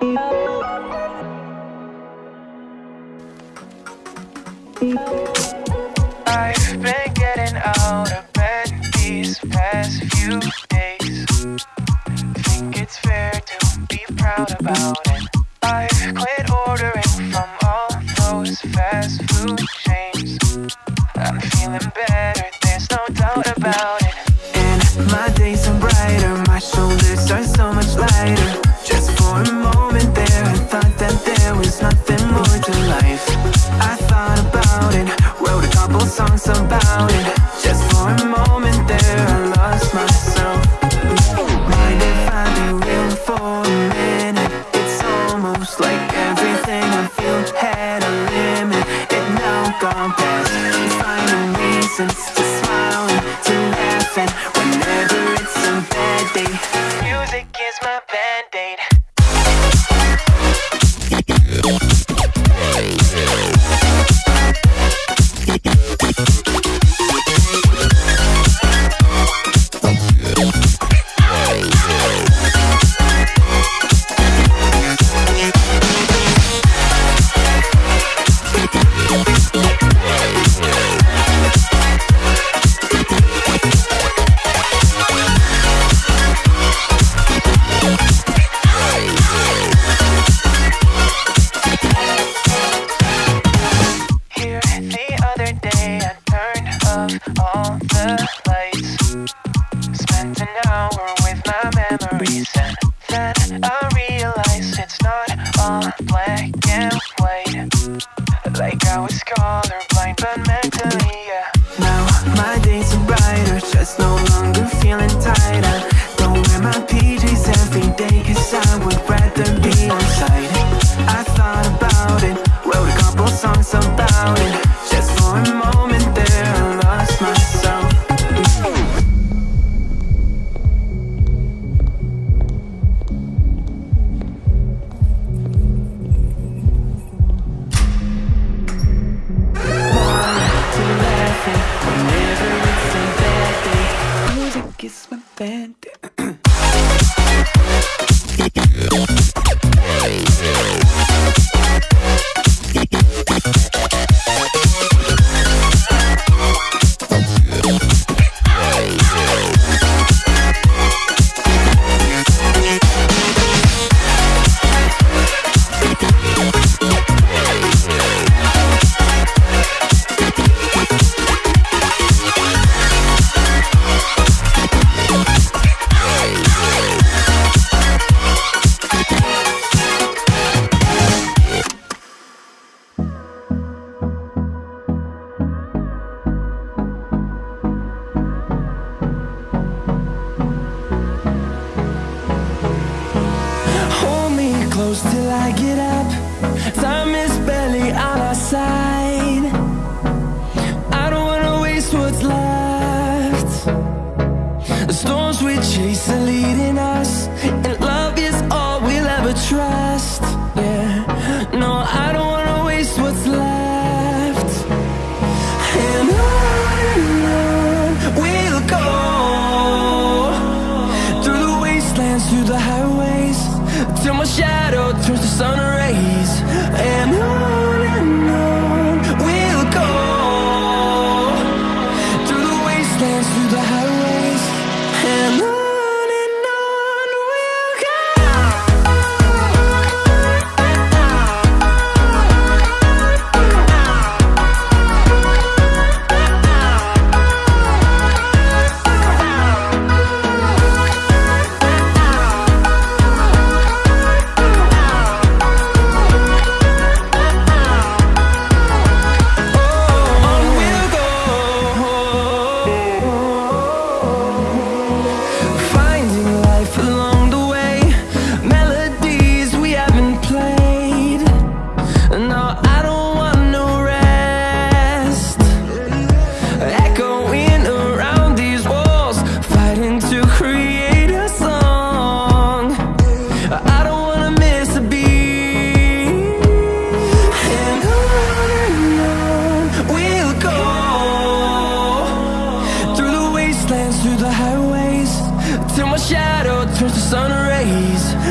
I've been getting out of bed these past few days. Think it's fair to be proud about Then through the highways Till my shadow turns to sun rays.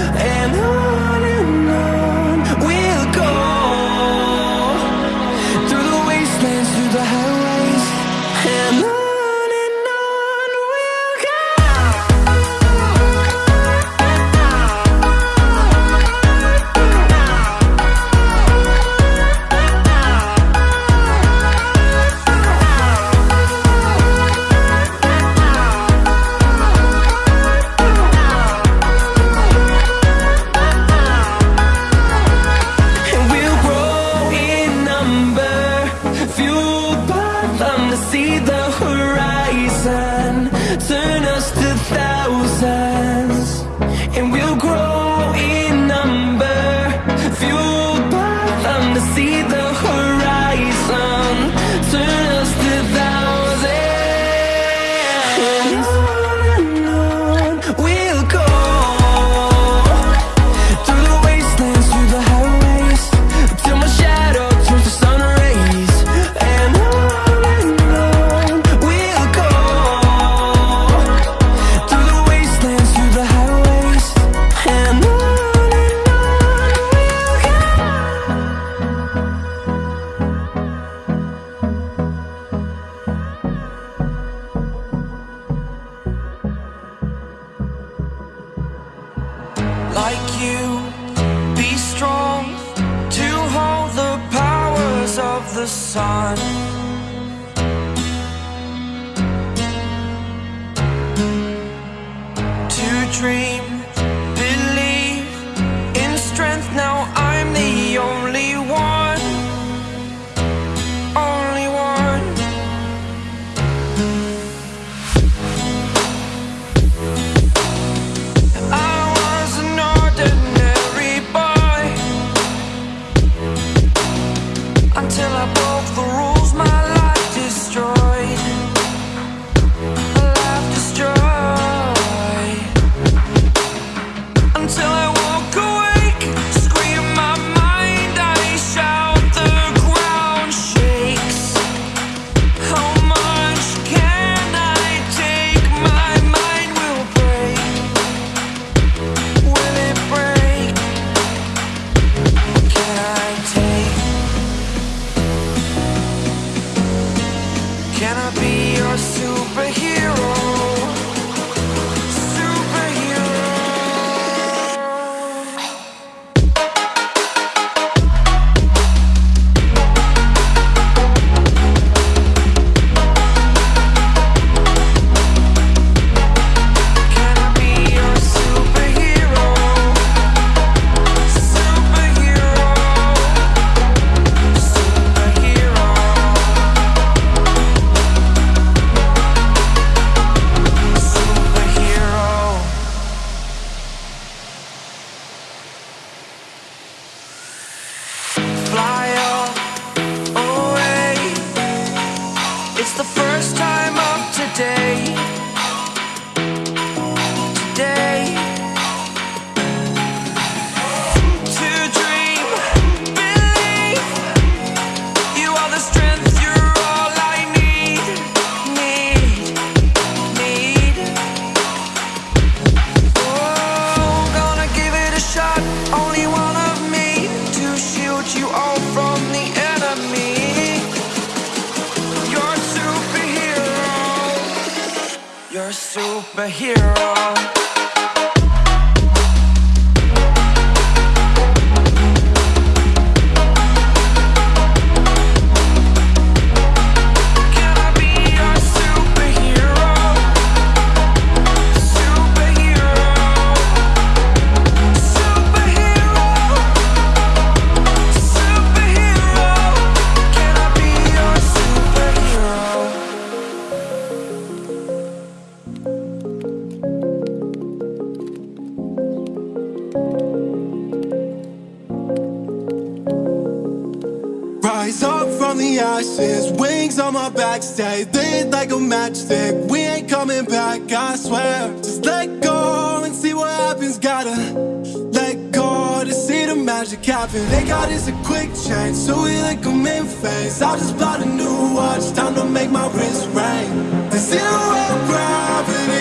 is a quick change, so we like a face. phase. I just bought a new watch, time to make my wrist ring. The zero gravity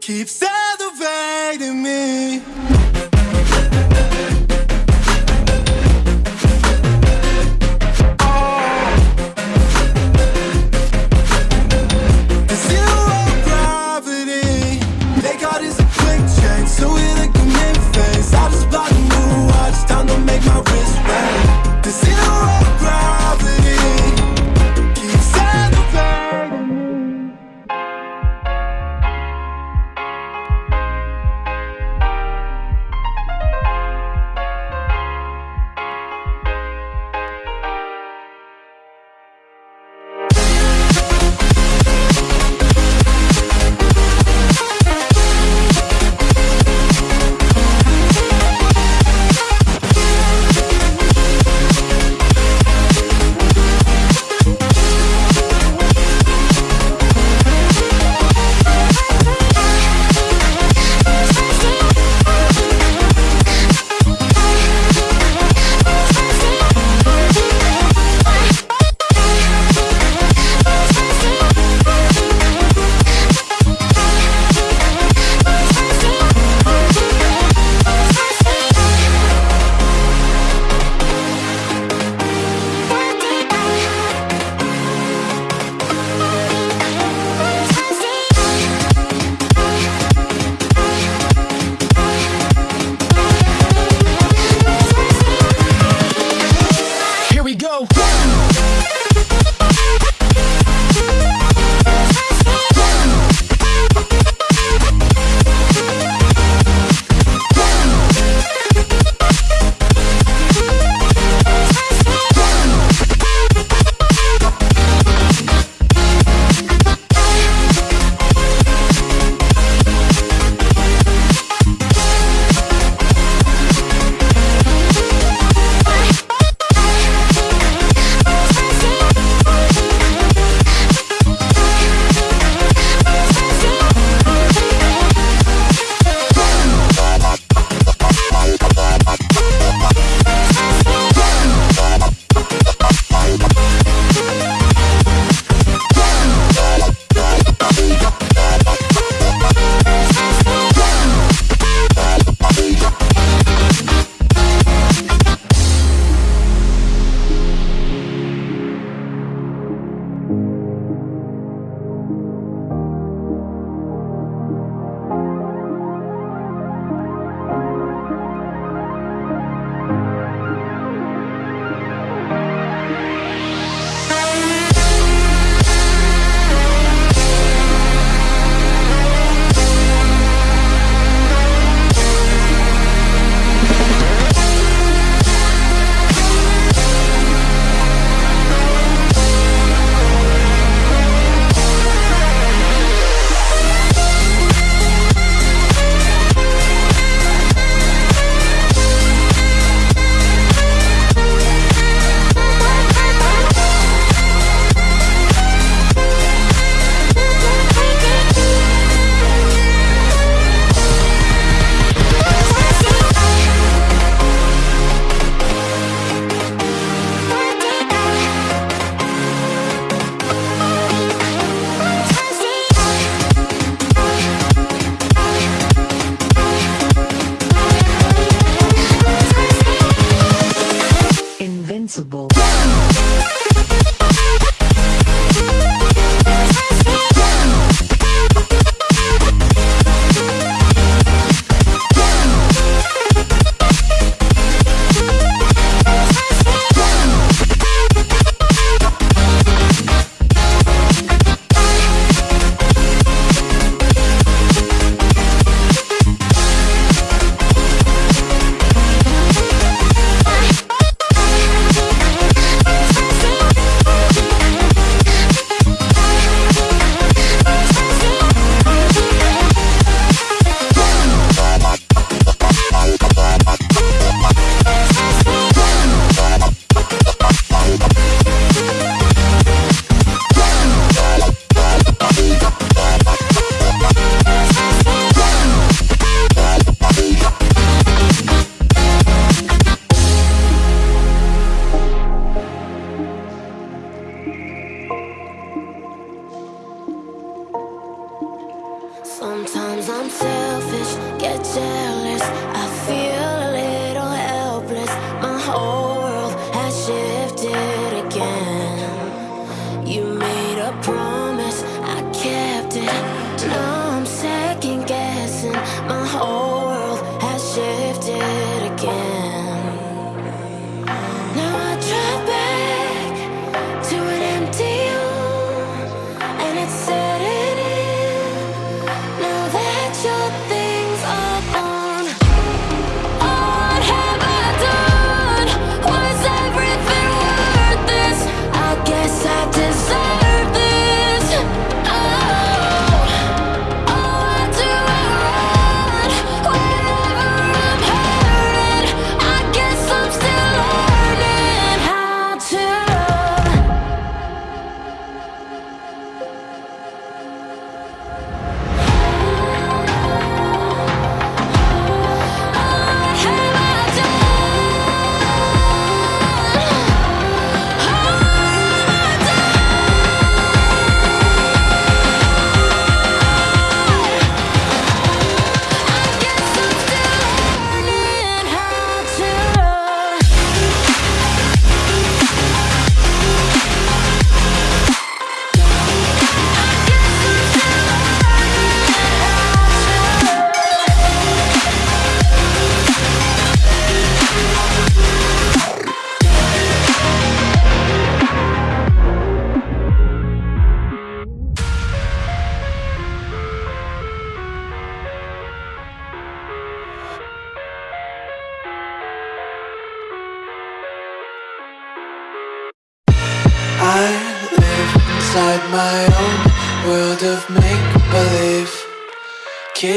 keeps elevating me.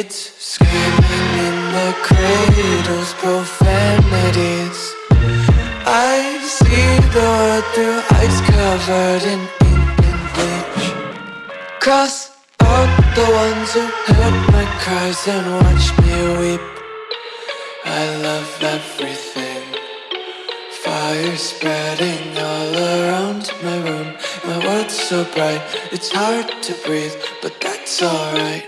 kids Screaming in the cradles, profanities. I see the world through ice covered in ink and bleach. Cross out the ones who heard my cries and watched me weep. I love everything. Fire spreading all around my room. My world's so bright, it's hard to breathe, but that's alright.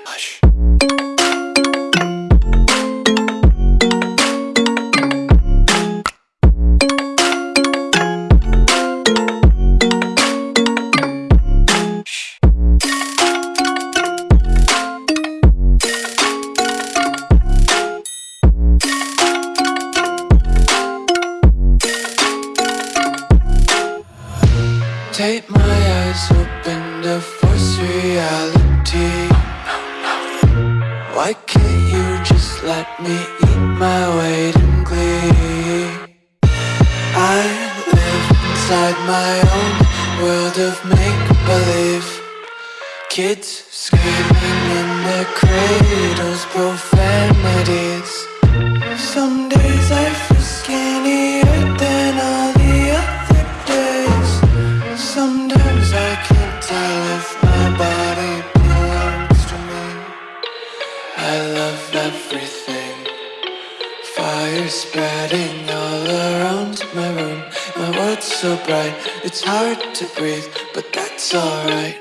spreading all around my room. My world's so bright, it's hard to breathe, but that's alright.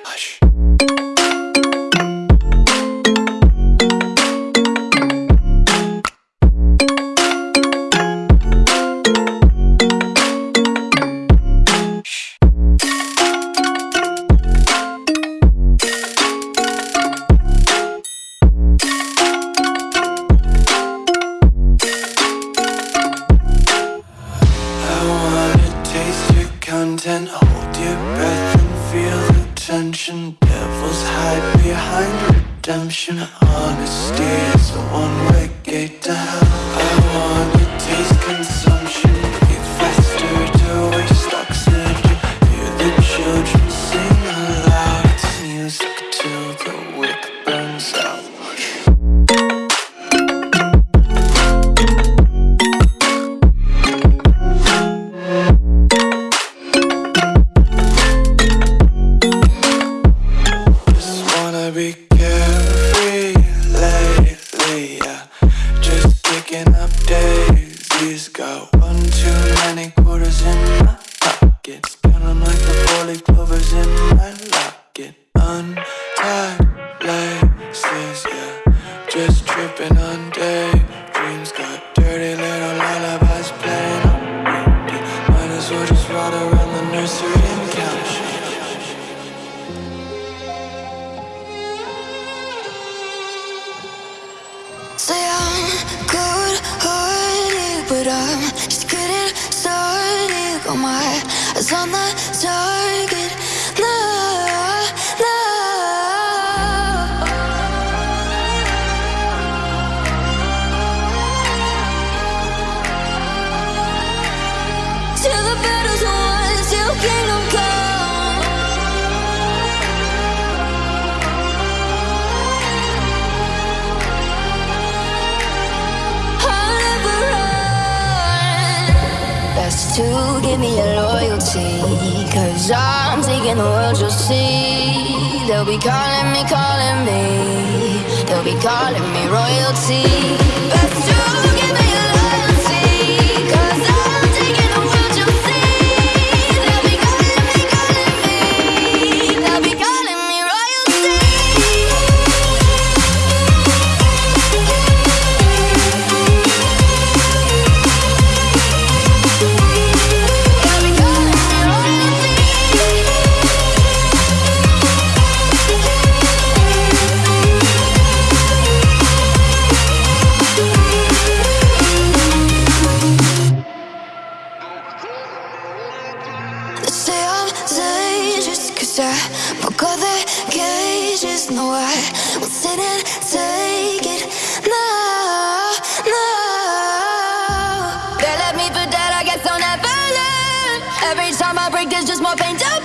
baby the world you'll see. They'll be calling me, calling me. They'll be calling me royalty. Let's do more pain to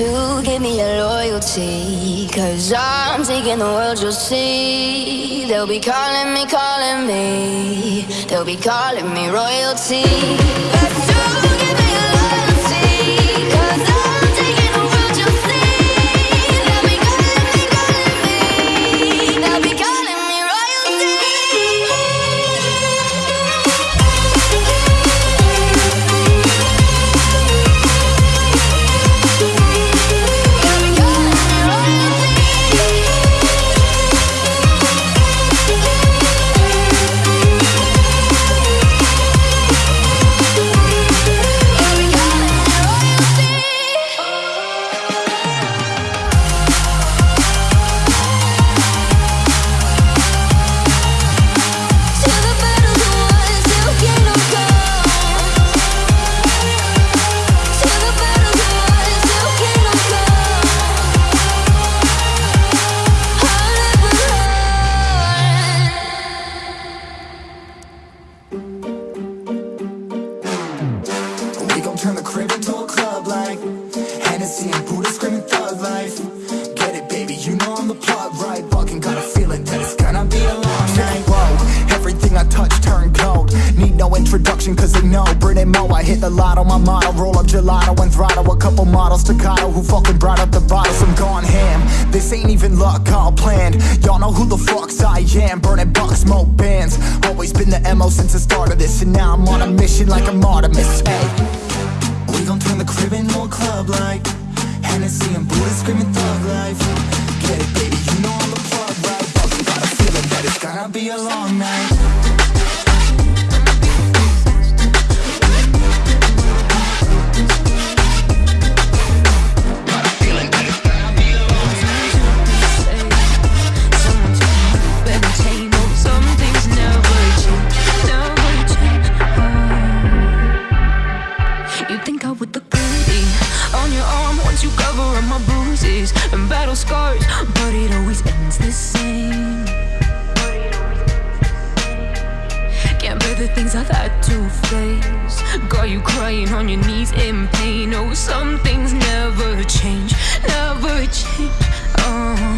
to give me your loyalty. Cause I'm taking the world, you'll see. They'll be calling me, calling me. They'll be calling me royalty. like a mark. scars But it always ends the same. Can't bear the things I've had to face. Got you crying on your knees in pain. Oh, some things never change, never change. Oh.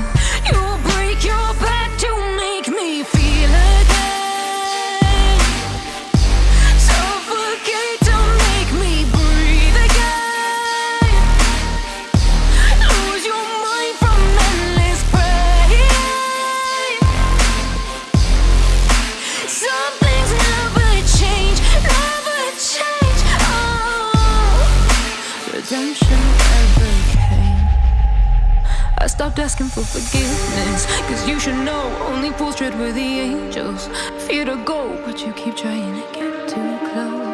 stopped asking for forgiveness. Cause you should know only fools tread with the angels. Fear to go, but you keep trying to get too close.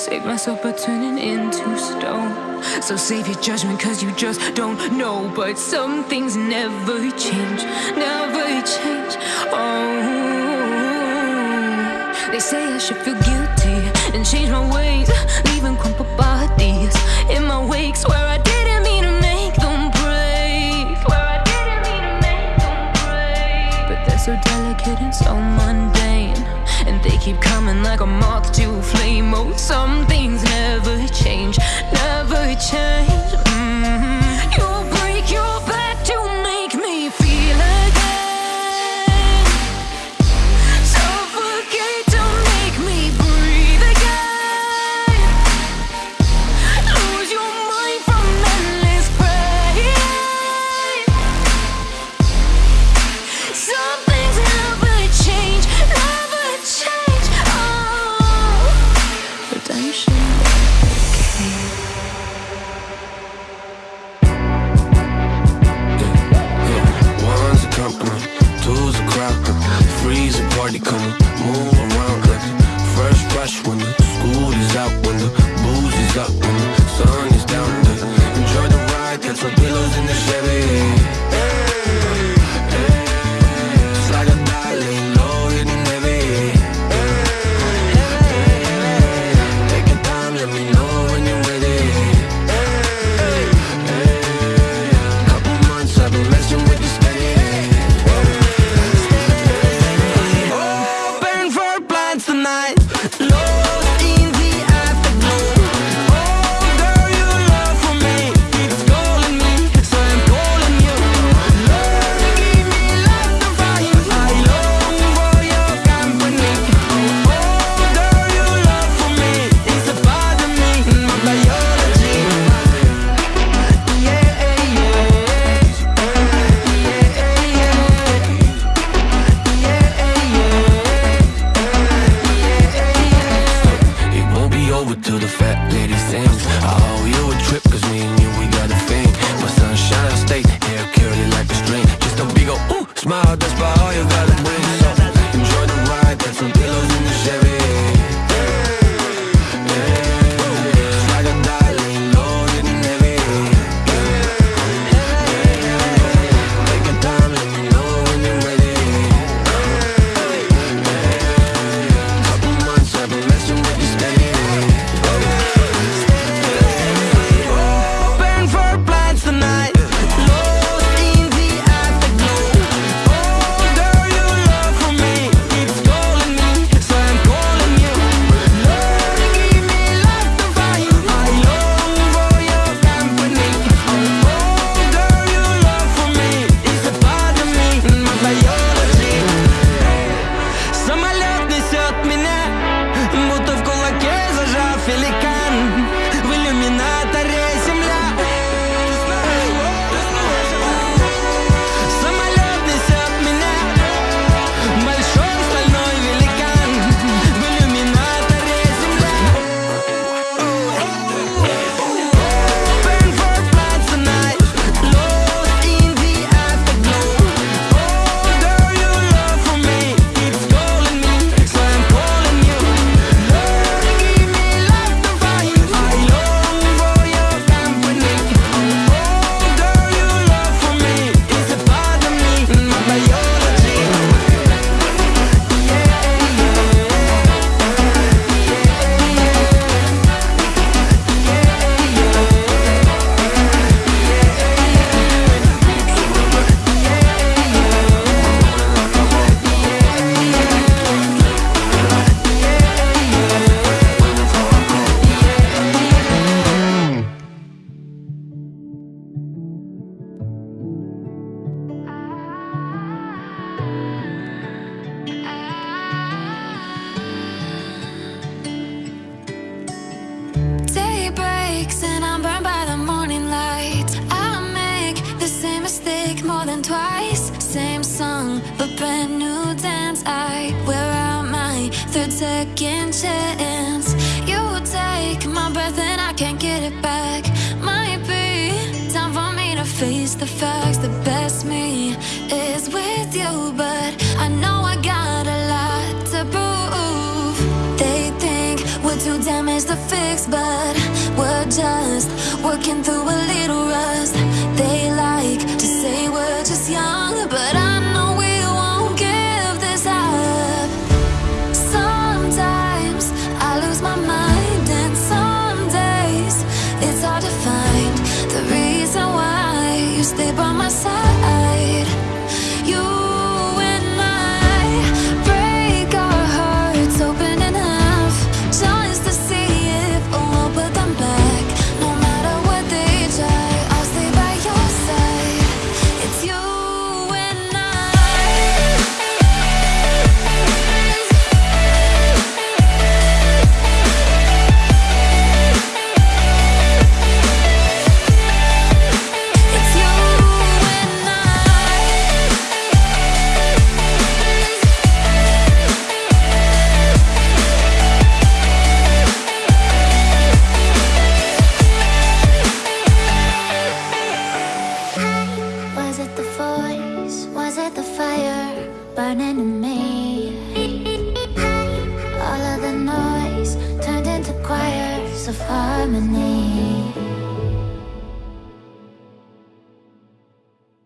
Save myself by turning into stone. So save your judgment, cause you just don't know. But some things never change, never change. Oh. They say I should feel guilty and change my ways, leaving crumpled bodies in my wakes where I didn't mean to make them break. Where I didn't mean to make them break. But they're so delicate and so mundane, and they keep coming like a moth to a flame. Oh, some things never change, never change.